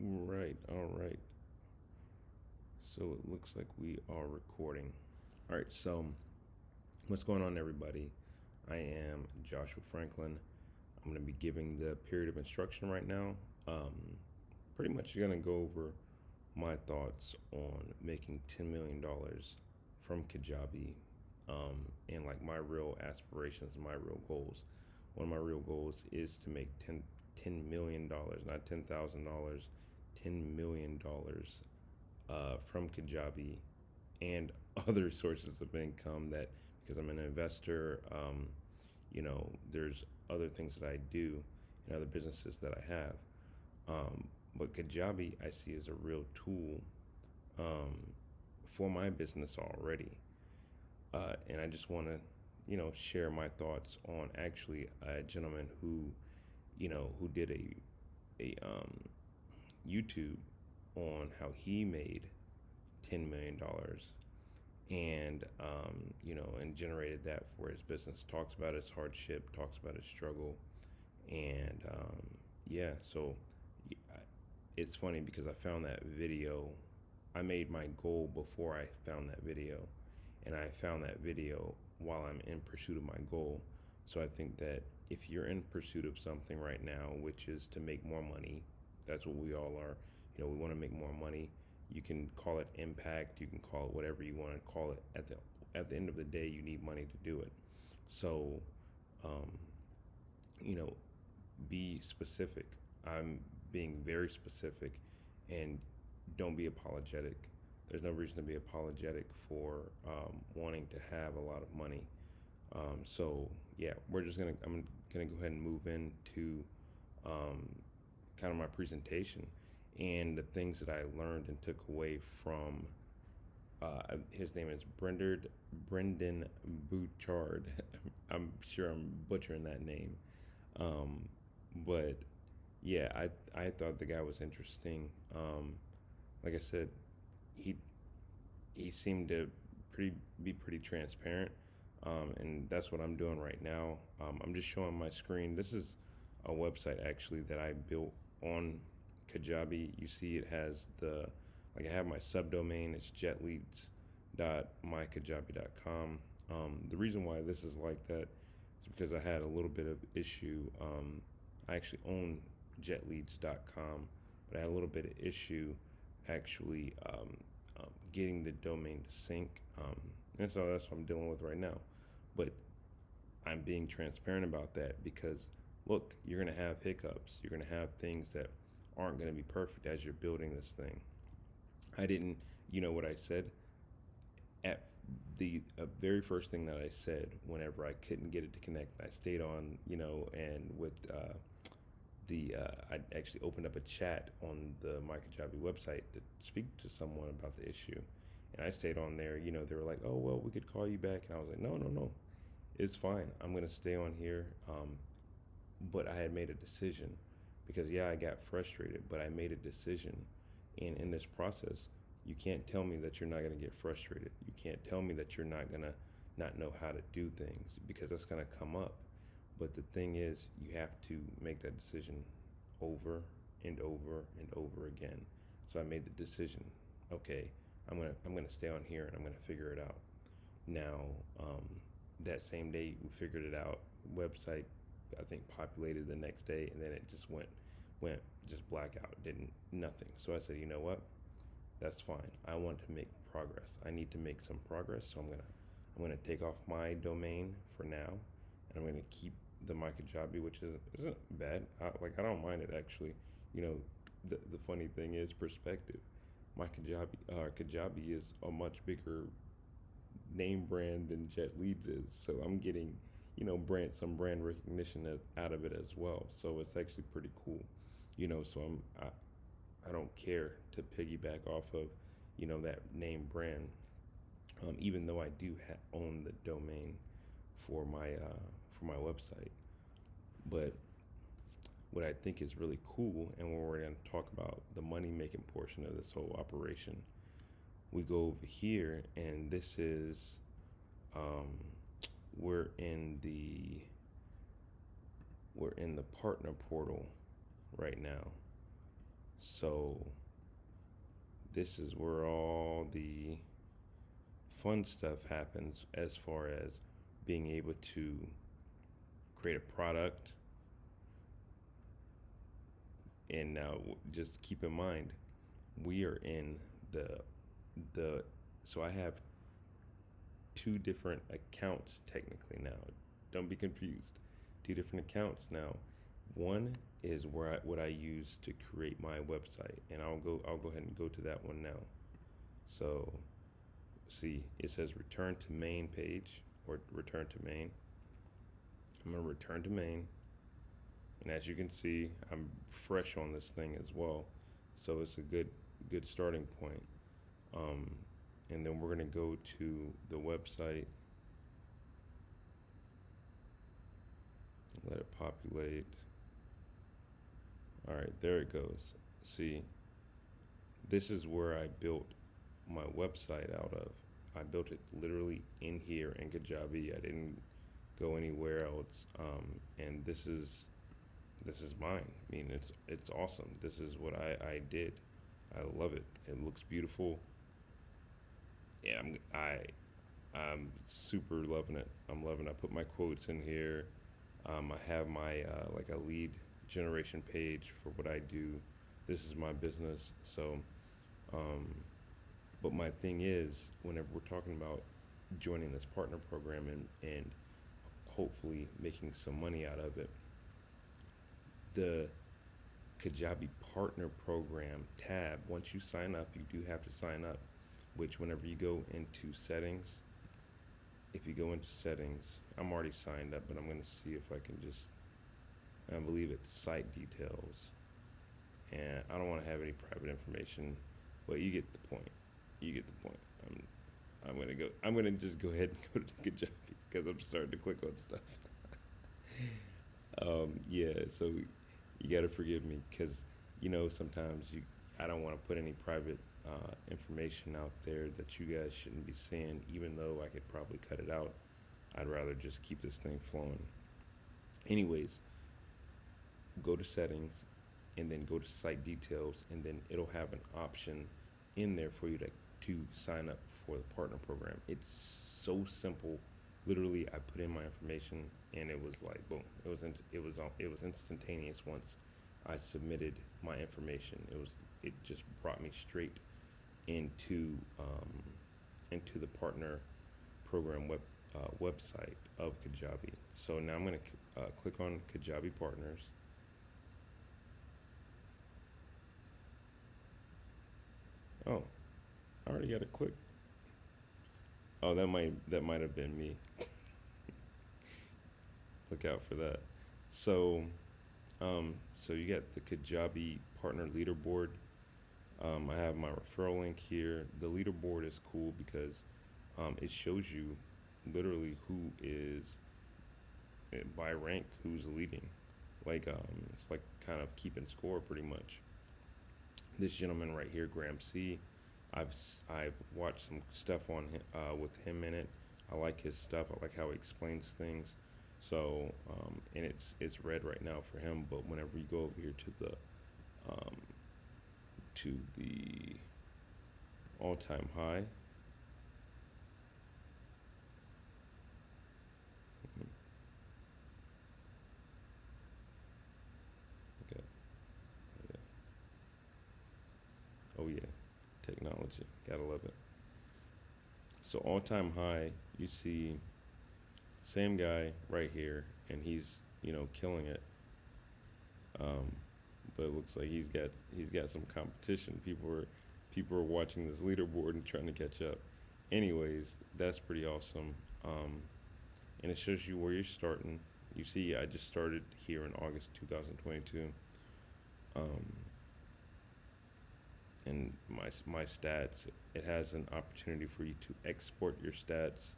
Right, all right. So it looks like we are recording. All right, so what's going on, everybody? I am Joshua Franklin. I'm going to be giving the period of instruction right now. Um, pretty much going to go over my thoughts on making $10 million from Kajabi um, and like my real aspirations, my real goals. One of my real goals is to make 10, $10 million, not $10,000, $10 million uh, from Kajabi and other sources of income that because I'm an investor, um, you know, there's other things that I do and other businesses that I have. Um, but Kajabi I see as a real tool um, for my business already. Uh, and I just want to, you know, share my thoughts on actually a gentleman who you know, who did a a um, YouTube on how he made ten million dollars, and um, you know, and generated that for his business. Talks about his hardship, talks about his struggle, and um, yeah. So it's funny because I found that video. I made my goal before I found that video, and I found that video while I'm in pursuit of my goal. So I think that if you're in pursuit of something right now, which is to make more money, that's what we all are. You know, we want to make more money. You can call it impact. You can call it whatever you want to call it. At the at the end of the day, you need money to do it. So, um, you know, be specific. I'm being very specific, and don't be apologetic. There's no reason to be apologetic for um, wanting to have a lot of money. Um, so yeah, we're just gonna I'm gonna go ahead and move into um, kind of my presentation and the things that I learned and took away from. Uh, his name is Brendan Brendan Bouchard. I'm sure I'm butchering that name, um, but yeah, I I thought the guy was interesting. Um, like I said, he he seemed to pretty be pretty transparent um, and that's what I'm doing right now. Um, I'm just showing my screen. This is a website actually that I built on Kajabi. You see, it has the like I have my subdomain. It's jetleads.mykajabi.com. Um, the reason why this is like that is because I had a little bit of issue. Um, I actually own jetleads.com, but I had a little bit of issue actually um, um, getting the domain to sync. Um, and so that's what I'm dealing with right now. But I'm being transparent about that because look, you're going to have hiccups. You're going to have things that aren't going to be perfect as you're building this thing. I didn't, you know what I said? At the uh, very first thing that I said whenever I couldn't get it to connect, I stayed on, you know, and with uh, the, uh, I actually opened up a chat on the MyKajabi website to speak to someone about the issue. And I stayed on there, you know, they were like, oh, well, we could call you back. And I was like, no, no, no, it's fine. I'm going to stay on here. Um, but I had made a decision because, yeah, I got frustrated, but I made a decision. And in this process, you can't tell me that you're not going to get frustrated. You can't tell me that you're not going to not know how to do things because that's going to come up. But the thing is, you have to make that decision over and over and over again. So I made the decision. Okay, I'm gonna I'm gonna stay on here and I'm gonna figure it out. Now, um, that same day we figured it out. Website I think populated the next day and then it just went went just blackout, didn't nothing. So I said, you know what? That's fine. I want to make progress. I need to make some progress, so I'm gonna I'm gonna take off my domain for now, and I'm gonna keep the MyKajabi, which is isn't bad. I, like I don't mind it actually. You know, the the funny thing is perspective my Kajabi, uh, Kajabi is a much bigger name brand than Jet Leads is. So I'm getting, you know, brand some brand recognition out of it as well. So it's actually pretty cool, you know. So I'm I, I don't care to piggyback off of, you know, that name brand, um, even though I do ha- own the domain for my uh, for my website, but what I think is really cool, and when we're going to talk about the money making portion of this whole operation, we go over here, and this is um, we're in the we're in the partner portal right now. So this is where all the fun stuff happens as far as being able to create a product. And now just keep in mind, we are in the the so I have two different accounts technically now. Don't be confused. Two different accounts now. One is where I, what I use to create my website, and I'll go I'll go ahead and go to that one now. So, see, it says return to main page or return to main. I'm gonna return to main, and as you can see, I'm fresh on this thing as well, so it's a good good starting point. Um, and then we're gonna go to the website. Let it populate. All right, there it goes. See, this is where I built my website out of. I built it literally in here in Kajabi. I didn't go anywhere else. Um, and this is this is mine. I mean, it's it's awesome. This is what I I did. I love it. It looks beautiful. Yeah, I'm I I'm super loving it. I'm loving. It. I put my quotes in here. Um, I have my uh, like a lead generation page for what I do. This is my business. So, um, but my thing is, whenever we're talking about joining this partner program and, and hopefully making some money out of it, the Kajabi Partner Program tab, once you sign up, you do have to sign up, which whenever you go into settings, if you go into settings, I'm already signed up, but I'm going to see if I can just I believe it's site details. And I don't want to have any private information, but you get the point. You get the point. I'm, I'm gonna go. I'm gonna just go ahead and go to the Kajabi because I'm starting to click on stuff. um, yeah, so you got to forgive me because you know sometimes you I don't want to put any private uh, information out there that you guys shouldn't be seeing, even though I could probably cut it out. I'd rather just keep this thing flowing. Anyways, go to settings and then go to site details and then it'll have an option in there for you to, to sign up for the partner program. It's so simple. Literally, I put in my information and it was like boom. It was in, it was it was instantaneous once I submitted my information. It was it just brought me straight into um, into the partner program web uh, website of Kajabi. So now I'm going to uh, click on Kajabi Partners. Oh, I already got a click. Oh, that might that might have been me. Look out for that. So, um, so you got the Kajabi partner leaderboard. Um, I have my referral link here. The leaderboard is cool because um, it shows you literally who is eh, by rank who's leading. Like um, it's like kind of keeping score pretty much this gentleman right here, Graham C. I've I've watched some stuff on uh, with him in it. I like his stuff. I like how he explains things. So um, and it's it's red right now for him. But whenever you go over here to the um, to the all-time high. Okay. Oh yeah, technology. Gotta love it. So all time high, you see same guy right here, and he's you know killing it. Um, but it looks like he's got he's got some competition. People are people are watching this leaderboard and trying to catch up. Anyways, that's pretty awesome. Um, and it shows you where you're starting. You see, I just started here in August 2022. Um, and my my stats. It has an opportunity for you to export your stats.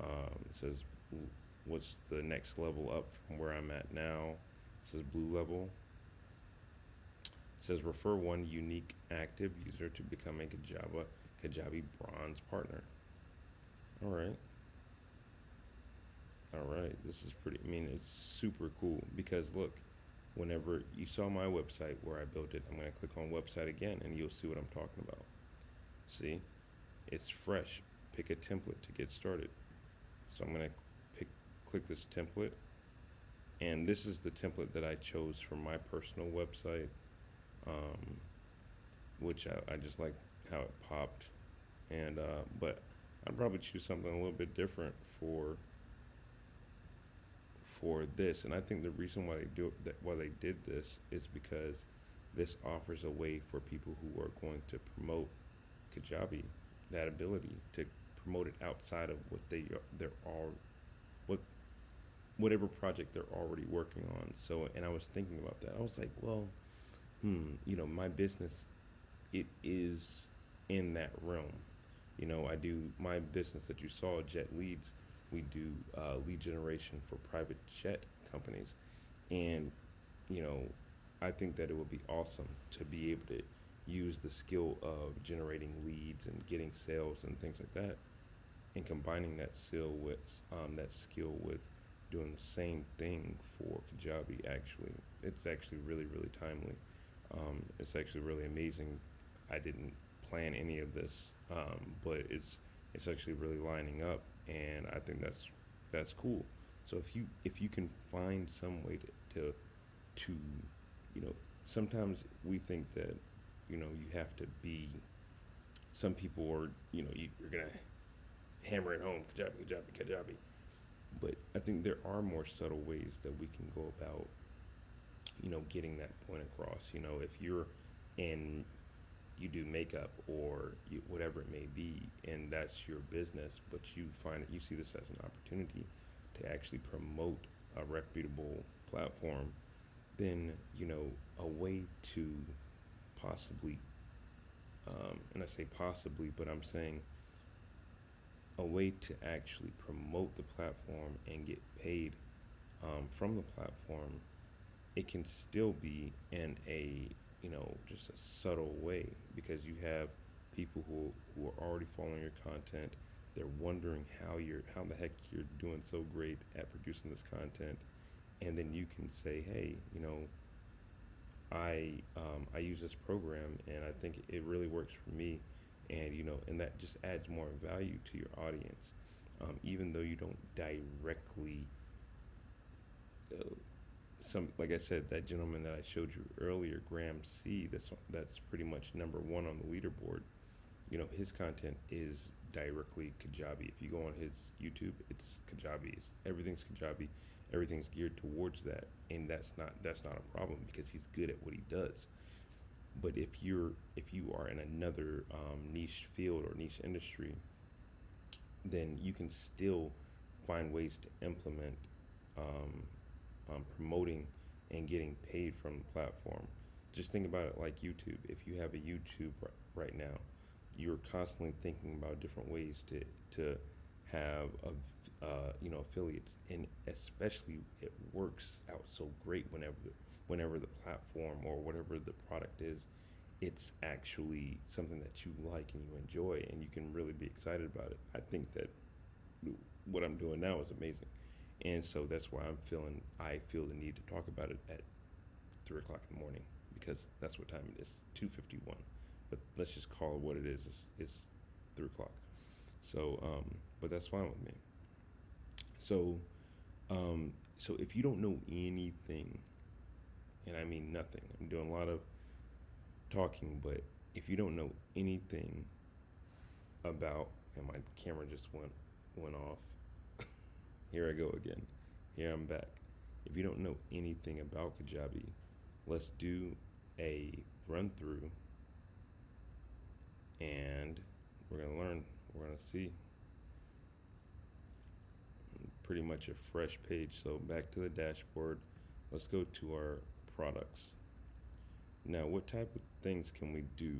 Um, it says what's the next level up from where I'm at now. It says blue level. Says refer one unique active user to become a Kajabi Kajabi bronze partner. All right. All right, this is pretty. I mean, it's super cool because look, whenever you saw my website where I built it, I'm going to click on website again and you'll see what I'm talking about. See, it's fresh. Pick a template to get started. So I'm going to pick, click this template. And this is the template that I chose for my personal website, um, which I, I just like how it popped. And, uh, but I'd probably choose something a little bit different for for this. And I think the reason why they do it, that why they did this is because this offers a way for people who are going to promote Kajabi that ability to promote it outside of what they they're all what whatever project they're already working on. So, and I was thinking about that. I was like, well, hmm, you know, my business, it is in that realm. You know, I do my business that you saw, Jet Leads. We do uh, lead generation for private jet companies, and you know, I think that it would be awesome to be able to use the skill of generating leads and getting sales and things like that, and combining that skill with um, that skill with doing the same thing for Kajabi. Actually, it's actually really really timely. Um, it's actually really amazing. I didn't plan any of this, um, but it's it's actually really lining up, and I think that's that's cool. So if you if you can find some way to to, to you know sometimes we think that you know you have to be some people are you know you, you're gonna hammer it home Kajabi Kajabi Kajabi but I think there are more subtle ways that we can go about you know getting that point across you know if you're in you do makeup or you, whatever it may be, and that's your business, but you find that you see this as an opportunity to actually promote a reputable platform, then you know a way to possibly, um, and I say possibly, but I'm saying a way to actually promote the platform and get paid um, from the platform. It can still be in a you know, just a subtle way because you have people who who are already following your content. They're wondering how you're how the heck you're doing so great at producing this content, and then you can say, hey, you know, I um, I use this program and I think it really works for me, and you know, and that just adds more value to your audience, um, even though you don't directly. Uh, some like I said, that gentleman that I showed you earlier, Graham C. That's that's pretty much number one on the leaderboard. You know, his content is directly Kajabi. If you go on his YouTube, it's Kajabi. It's, everything's Kajabi. Everything's geared towards that, and that's not that's not a problem because he's good at what he does. But if you're if you are in another um, niche field or niche industry, then you can still find ways to implement um, um, promoting and getting paid from the platform. Just think about it like YouTube. If you have a YouTube right now, you're constantly thinking about different ways to to have a uh, you know affiliates, and especially it works out so great whenever whenever the platform or whatever the product is, it's actually something that you like and you enjoy, and you can really be excited about it. I think that what I'm doing now is amazing. And so that's why I'm feeling, I feel the need to talk about it at three o'clock in the morning because that's what time it is, 2.51. But let's just call it what it is. It's, it's three o'clock. So, um, but that's fine with me. So, um, so if you don't know anything, and I mean nothing, I'm doing a lot of talking, but if you don't know anything about, and my camera just went went off. Here I go again. Here I'm back. If you don't know anything about Kajabi, let's do a run through and we're going to learn. We're going to see. Pretty much a fresh page. So back to the dashboard. Let's go to our products. Now, what type of things can we do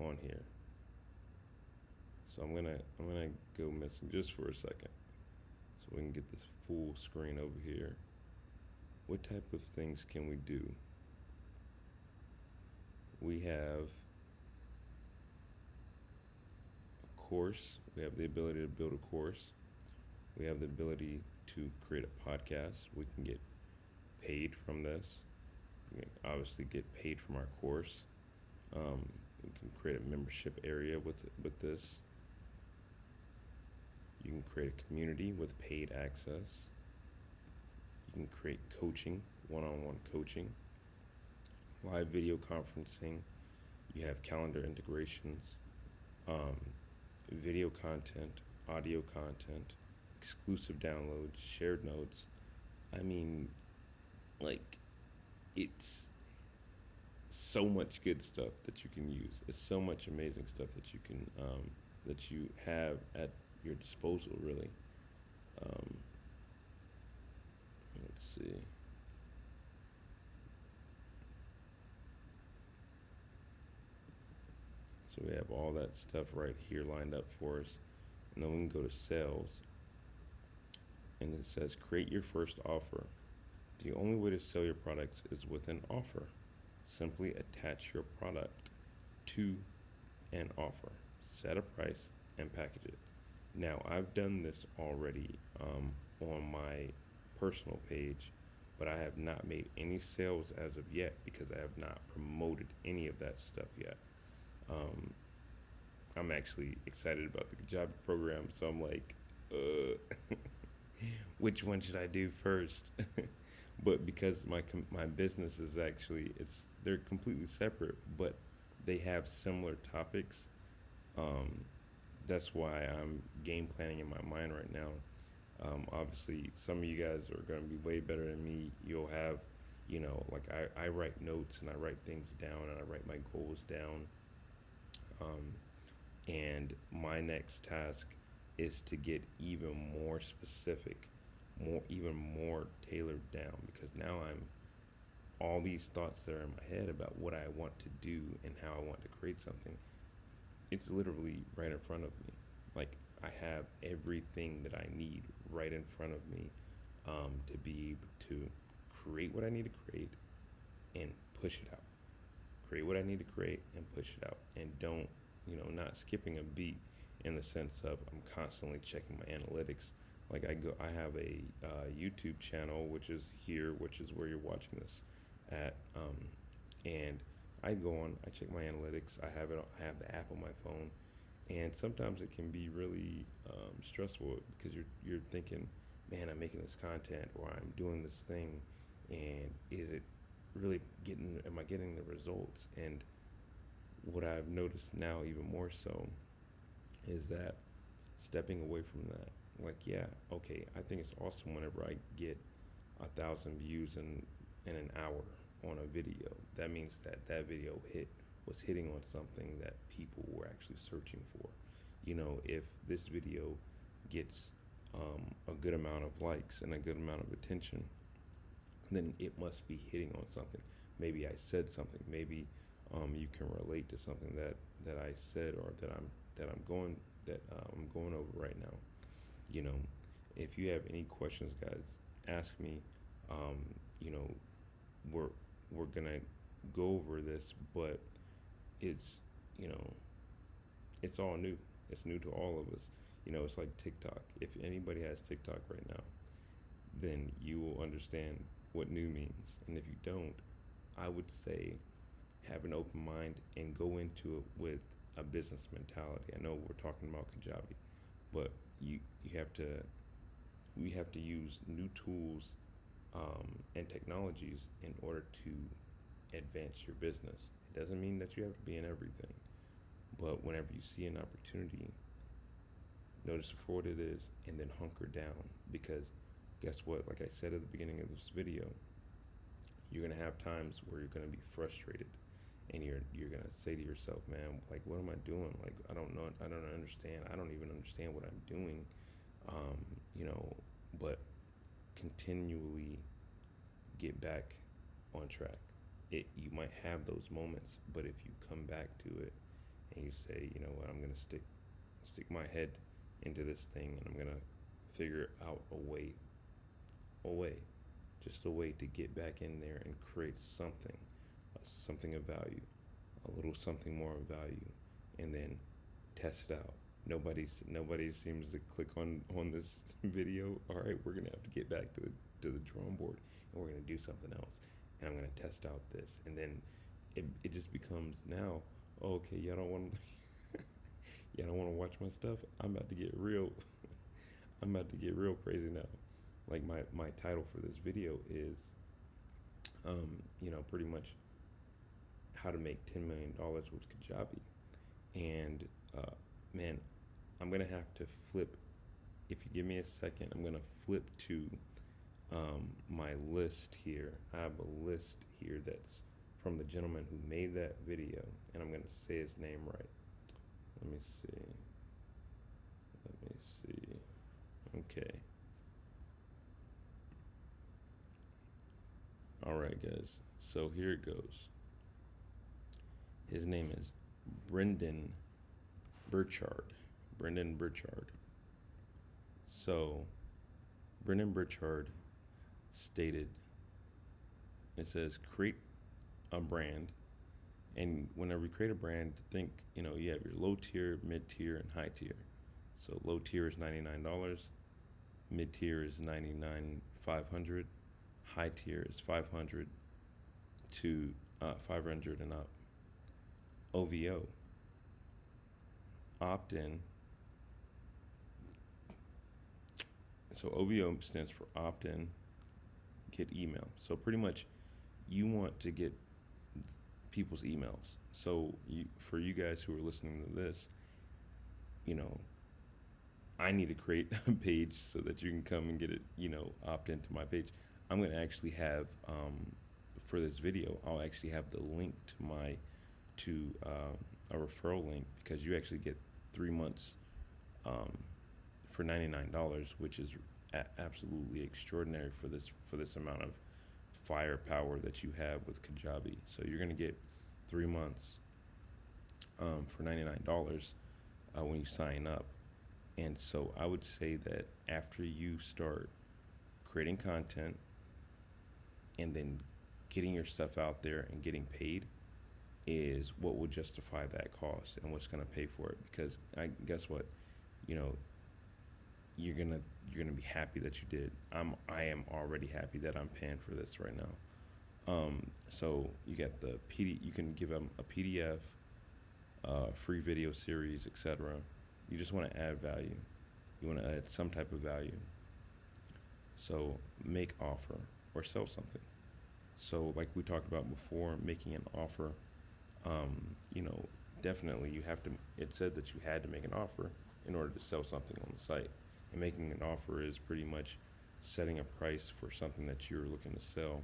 on here? So I'm gonna I'm gonna go missing just for a second we can get this full screen over here. What type of things can we do? We have a course. We have the ability to build a course. We have the ability to create a podcast. We can get paid from this. we can obviously get paid from our course. Um, we can create a membership area with with this. You can create a community with paid access. You can create coaching, one-on-one coaching, live video conferencing. You have calendar integrations, um, video content, audio content, exclusive downloads, shared notes. I mean, like, it's so much good stuff that you can use. It's so much amazing stuff that you can um, that you have at your disposal, really. Um, let's see. So we have all that stuff right here lined up for us. And then we can go to sales. And it says create your first offer. The only way to sell your products is with an offer. Simply attach your product to an offer, set a price, and package it. Now, I've done this already um, on my personal page, but I have not made any sales as of yet because I have not promoted any of that stuff yet. Um, I'm actually excited about the Kajabi program, so I'm like, uh, which one should I do first? but because my my business is actually it's they're completely separate, but they have similar topics. Um, that's why I'm game planning in my mind right now. Um, obviously, some of you guys are going to be way better than me. You'll have, you know, like I, I write notes and I write things down and I write my goals down. Um, and my next task is to get even more specific, more even more tailored down because now I'm all these thoughts that are in my head about what I want to do and how I want to create something. It's literally right in front of me. Like I have everything that I need right in front of me um, to be able to create what I need to create and push it out. Create what I need to create and push it out. And don't, you know, not skipping a beat in the sense of I'm constantly checking my analytics. Like I go, I have a uh, YouTube channel, which is here, which is where you're watching this at. Um, and I go on, I check my analytics. I have it, I have the app on my phone and sometimes it can be really um, stressful because you're you're thinking, man, I'm making this content or I'm doing this thing, and is it really getting? Am I getting the results? And what I've noticed now, even more so, is that stepping away from that. Like, yeah, okay, I think it's awesome whenever I get a thousand views in in an hour on a video. That means that that video hit was hitting on something that people were actually searching for. You know, if this video gets um, a good amount of likes and a good amount of attention, then it must be hitting on something. Maybe I said something. Maybe um, you can relate to something that, that I said or that I'm that I'm going that uh, I'm going over right now. You know, if you have any questions, guys, ask me. Um, you know, we're we're gonna go over this, but it's you know it's all new. It's new to all of us. You know it's like tiktok. If anybody has tiktok right now then you will understand what new means. And if you don't i would say have an open mind and go into it with a business mentality. I know we're talking about kajabi but you you have to we have to use new tools um, and technologies in order to advance your business it doesn't mean that you have to be in everything. But whenever you see an opportunity, notice for what it is and then hunker down. Because guess what? Like I said at the beginning of this video, you're gonna have times where you're gonna be frustrated and you're you're gonna say to yourself, man, like what am I doing? Like I don't know I don't understand. I don't even understand what I'm doing. Um, you know, but continually get back on track. It you might have those moments, but if you come back to it and you say, you know what, I'm gonna stick stick my head into this thing and I'm gonna figure out a way a way just a way to get back in there and create something uh, something of value a little something more of value and then test it out nobody's nobody seems to click on on this video all right we're gonna have to get back to the to the drawing board and we're gonna do something else and I'm gonna test out this, and then it it just becomes now. Oh, okay, y'all don't want y'all don't want to watch my stuff. I'm about to get real. I'm about to get real crazy now. Like my my title for this video is, um, you know, pretty much how to make ten million dollars with Kajabi, and uh, man, I'm gonna have to flip. If you give me a second, I'm gonna flip to um, my list here. I have a list here that's from the gentleman who made that video, and I'm gonna say his name right. Let me see. Let me see. Okay. All right, guys. So here it goes. His name is Brendan Burchard. Brendan Burchard. So, Brendan Burchard stated it says create a brand and whenever you create a brand think you know you have your low tier mid tier and high tier so low tier is $99 mid tier is 99 500 high tier is 500 to uh, 500 and up ovo opt-in. So ovo stands for opt-in get email. So pretty much you want to get people's emails. So you, for you guys who are listening to this you know i need to create a page so that you can come and get it you know opt into my page. I'm going to actually have um, for this video i'll actually have the link to my to um, a referral link because you actually get three months um, for $99 which is a- absolutely extraordinary for this for this amount of firepower that you have with kajabi. So you're going to get three months um, for $99 uh, when you sign up. And so i would say that after you start creating content and then getting your stuff out there and getting paid is what will justify that cost and what's going to pay for it. Because i guess what? You know you're gonna you're gonna be happy that you did. I'm i am already happy that i'm paying for this right now. Um, so you get the pd you can give them a pdf uh, free video series etc you just want to add value. You want to add some type of value. So make offer or sell something. So like we talked about before making an offer um, you know, definitely you have to, it said that you had to make an offer in order to sell something on the site. And making an offer is pretty much setting a price for something that you're looking to sell.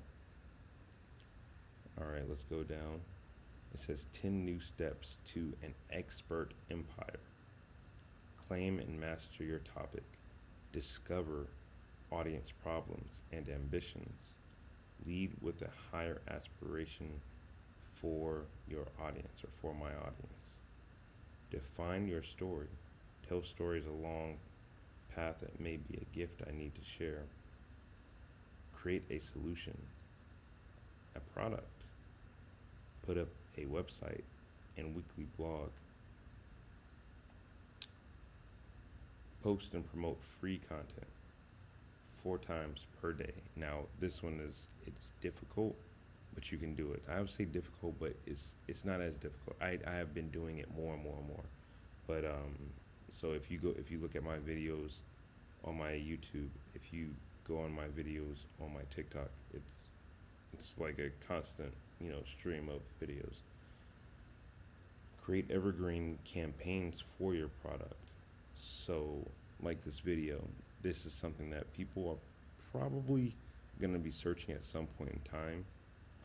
All right, let's go down. It says 10 new steps to an expert empire. Claim and master your topic. Discover audience problems and ambitions. Lead with a higher aspiration for your audience or for my audience. Define your story. Tell stories along path that may be a gift I need to share. Create a solution, a product. Put up a website and weekly blog. Post and promote free content four times per day. Now, this one is it's difficult but you can do it. I would say difficult, but it's it's not as difficult. I, I have been doing it more and more and more. But um, so if you go if you look at my videos on my YouTube, if you go on my videos on my TikTok, it's it's like a constant you know stream of videos. Create evergreen campaigns for your product. So like this video, this is something that people are probably going to be searching at some point in time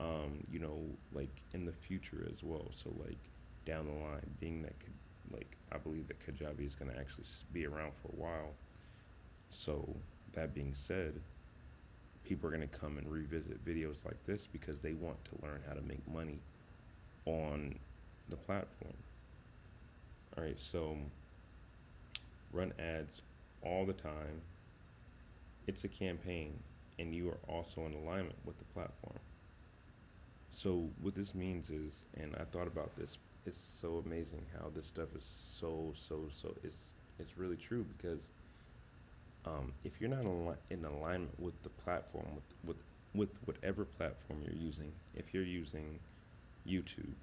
um, you know, like in the future as well. So like down the line, being that like I believe that Kajabi is going to actually be around for a while. So that being said, people are going to come and revisit videos like this because they want to learn how to make money on the platform. All right, so run ads all the time. It's a campaign, and you are also in alignment with the platform. So what this means is, and I thought about this. It's so amazing how this stuff is so so so. It's it's really true because um, if you're not in alignment with the platform, with with with whatever platform you're using, if you're using YouTube,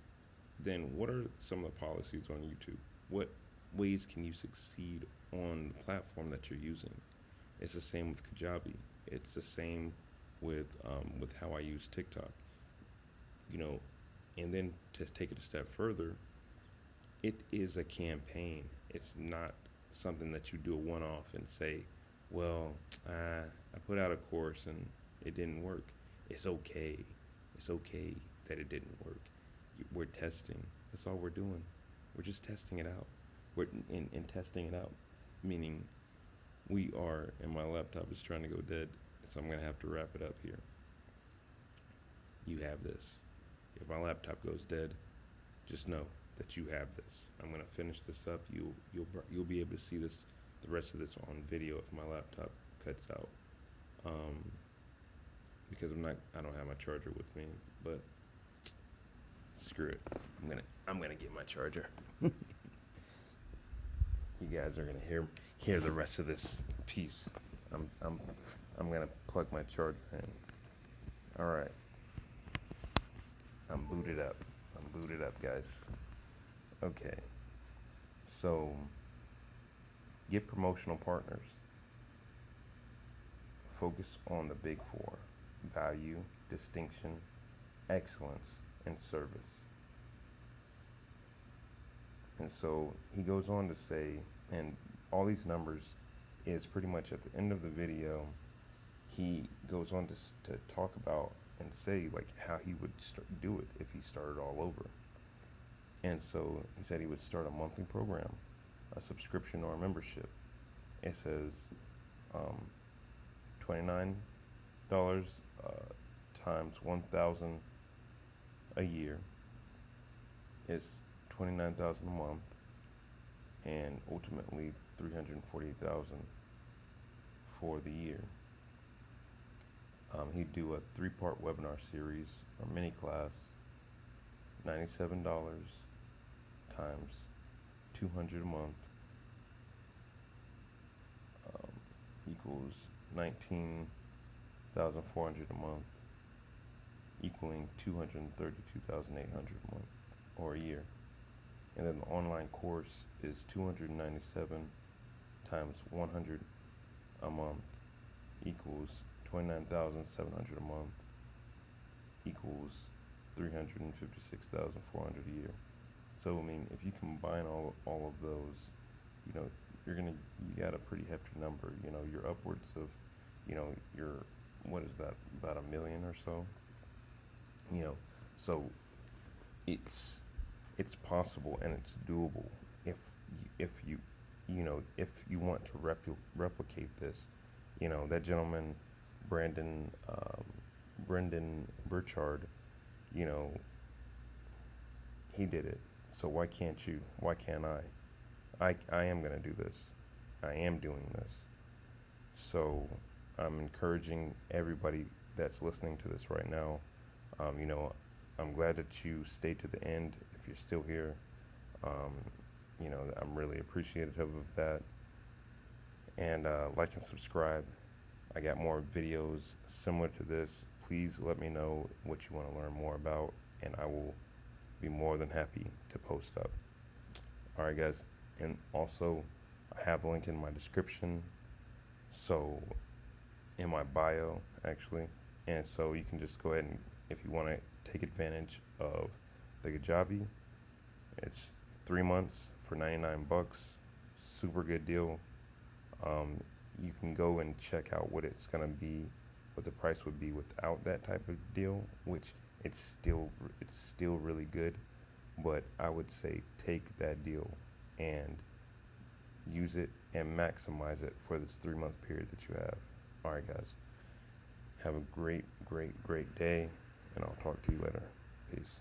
then what are some of the policies on YouTube? What ways can you succeed on the platform that you're using? It's the same with Kajabi. It's the same with um, with how I use TikTok. You know, and then to take it a step further, it is a campaign. It's not something that you do a one-off and say, "Well, uh, I put out a course and it didn't work." It's okay. It's okay that it didn't work. We're testing. That's all we're doing. We're just testing it out. We're in, in testing it out, meaning we are, and my laptop is trying to go dead, so I'm gonna have to wrap it up here. You have this. If my laptop goes dead, just know that you have this. I'm gonna finish this up. You you'll you'll be able to see this the rest of this on video if my laptop cuts out. Um, because I'm not I don't have my charger with me, but screw it. I'm gonna I'm gonna get my charger. you guys are gonna hear hear the rest of this piece. I'm I'm I'm gonna plug my charger in. All right. I'm booted up. I'm booted up, guys. Okay. So get promotional partners. Focus on the big four value, distinction, excellence, and service. And so he goes on to say, and all these numbers is pretty much at the end of the video, he goes on to, to talk about and say like how he would do it if he started all over. And so he said he would start a monthly program, a subscription or a membership. It says um, $29 uh, times 1,000 a year is 29,000 a month and ultimately 348,000 for the year. Um, he'd do a three-part webinar series or mini class, $97 times 200 a month um, equals 19,400 a month, equaling 232,800 a month or a year. And then the online course is 297 times 100 a month equals 29,700 a month equals 356,400 a year. So I mean, if you combine all all of those, you know, you're gonna you got a pretty hefty number. You know, you're upwards of, you know, you're what is that about a million or so. You know, so it's it's possible and it's doable if if you you know if you want to repl- replicate this. You know that gentleman Brandon um, Brendan Burchard, you know, he did it. So why can't you? Why can't I? I I am gonna do this. I am doing this. So I'm encouraging everybody that's listening to this right now. Um, you know, I'm glad that you stayed to the end. If you're still here, um, you know, I'm really appreciative of that. And uh, like and subscribe. I got more videos similar to this. Please let me know what you want to learn more about, and I will be more than happy to post up. All right, guys. And also, I have a link in my description. So, in my bio, actually. And so you can just go ahead and, if you want to take advantage of the Kajabi, it's three months for 99 bucks. Super good deal. Um, you can go and check out what it's going to be, what the price would be without that type of deal, which it's still it's still really good, but I would say take that deal and use it and maximize it for this three month period that you have. All right, guys. Have a great, great, great day, and I'll talk to you later. Peace.